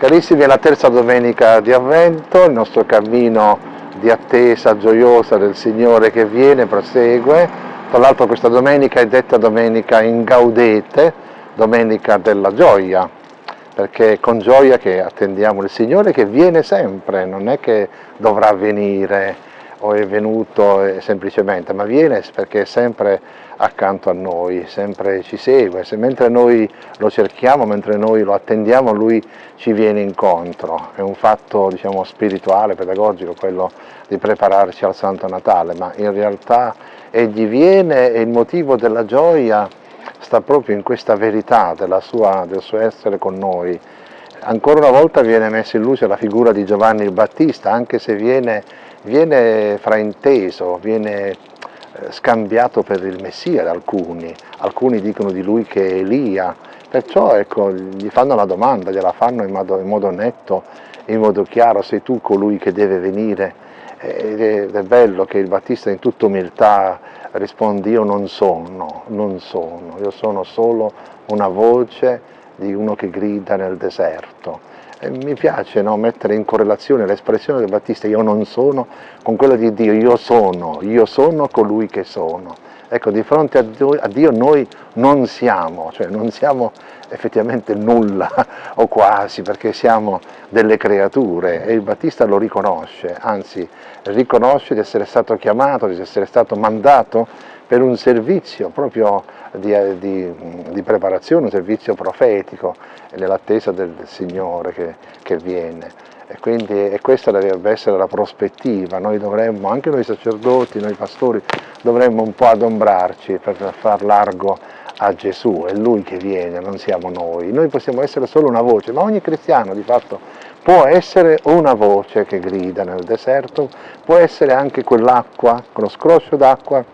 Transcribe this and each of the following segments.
Carissimi, è la terza domenica di Avvento, il nostro cammino di attesa gioiosa del Signore che viene, prosegue. Tra l'altro questa domenica è detta domenica in gaudete, domenica della gioia, perché è con gioia che attendiamo il Signore che viene sempre, non è che dovrà venire o è venuto semplicemente, ma viene perché è sempre accanto a noi, sempre ci segue, se mentre noi lo cerchiamo, mentre noi lo attendiamo, lui ci viene incontro. È un fatto diciamo, spirituale, pedagogico, quello di prepararci al Santo Natale, ma in realtà egli viene e il motivo della gioia sta proprio in questa verità sua, del suo essere con noi. Ancora una volta viene messa in luce la figura di Giovanni il Battista, anche se viene, viene frainteso, viene eh, scambiato per il Messia da alcuni, alcuni dicono di lui che è Elia, perciò ecco, gli fanno la domanda, gliela fanno in modo, in modo netto, in modo chiaro, sei tu colui che deve venire, ed è bello che il Battista in tutta umiltà risponde io non sono, non sono, io sono solo una voce di uno che grida nel deserto mi piace no, mettere in correlazione l'espressione del Battista io non sono con quella di Dio, io sono, io sono colui che sono. Ecco, di fronte a Dio, a Dio noi non siamo, cioè non siamo effettivamente nulla o quasi, perché siamo delle creature e il Battista lo riconosce, anzi riconosce di essere stato chiamato, di essere stato mandato per un servizio proprio di, di, di preparazione, un servizio profetico nell'attesa del Signore che, che viene. E quindi e questa dovrebbe essere la prospettiva, noi dovremmo, anche noi sacerdoti, noi pastori, dovremmo un po' adombrarci per far largo a Gesù, è Lui che viene, non siamo noi. Noi possiamo essere solo una voce, ma ogni cristiano di fatto può essere una voce che grida nel deserto, può essere anche quell'acqua, quello scroscio d'acqua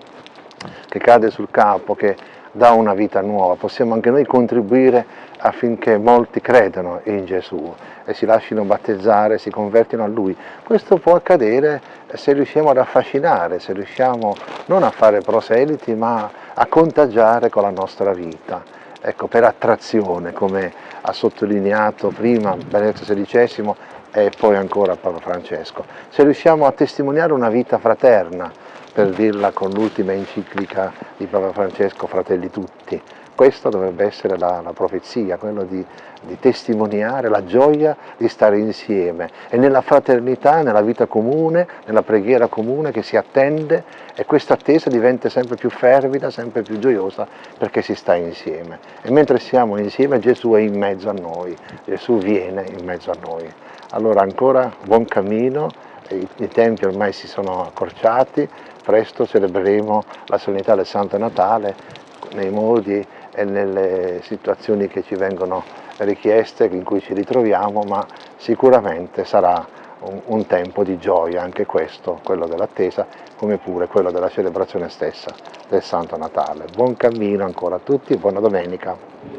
che cade sul capo, che dà una vita nuova, possiamo anche noi contribuire affinché molti credano in Gesù e si lasciano battezzare, si convertino a Lui. Questo può accadere se riusciamo ad affascinare, se riusciamo non a fare proseliti ma a contagiare con la nostra vita. Ecco, per attrazione, come ha sottolineato prima Benedetto XVI e poi ancora Papa Francesco. Se riusciamo a testimoniare una vita fraterna, per dirla con l'ultima enciclica di Papa Francesco, Fratelli Tutti. Questa dovrebbe essere la, la profezia, quello di, di, testimoniare la gioia di stare insieme e nella fraternità, nella vita comune, nella preghiera comune che si attende e questa attesa diventa sempre più fervida, sempre più gioiosa perché si sta insieme. E mentre siamo insieme Gesù è in mezzo a noi, Gesù viene in mezzo a noi. Allora ancora buon cammino, i, tempi ormai si sono accorciati, presto celebreremo la solennità del Santo Natale nei modi e nelle situazioni che ci vengono richieste, in cui ci ritroviamo, ma sicuramente sarà un, un tempo di gioia anche questo, quello dell'attesa, come pure quello della celebrazione stessa del Santo Natale. Buon cammino ancora a tutti, buona domenica.